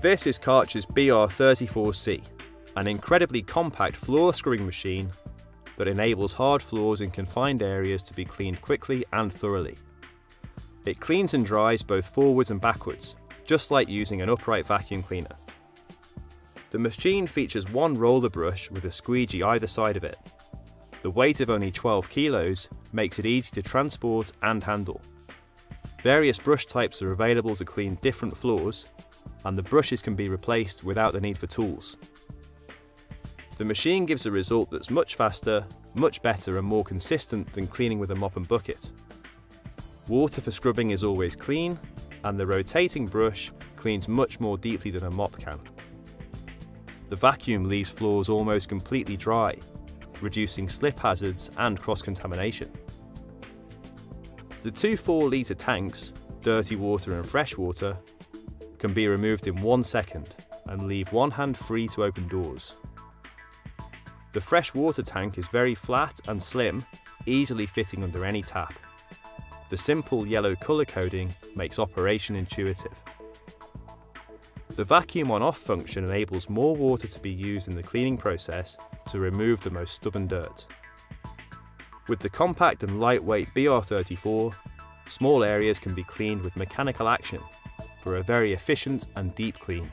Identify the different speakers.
Speaker 1: This is Karcher's BR34C, an incredibly compact floor scrubbing machine that enables hard floors in confined areas to be cleaned quickly and thoroughly. It cleans and dries both forwards and backwards, just like using an upright vacuum cleaner. The machine features one roller brush with a squeegee either side of it. The weight of only 12 kilos makes it easy to transport and handle. Various brush types are available to clean different floors, and the brushes can be replaced without the need for tools. The machine gives a result that's much faster, much better and more consistent than cleaning with a mop and bucket. Water for scrubbing is always clean, and the rotating brush cleans much more deeply than a mop can. The vacuum leaves floors almost completely dry, reducing slip hazards and cross-contamination. The two 4 litre tanks, dirty water and fresh water, can be removed in one second and leave one hand free to open doors. The fresh water tank is very flat and slim, easily fitting under any tap. The simple yellow colour coding makes operation intuitive. The vacuum on off function enables more water to be used in the cleaning process to remove the most stubborn dirt. With the compact and lightweight BR34, small areas can be cleaned with mechanical action for a very efficient and deep clean.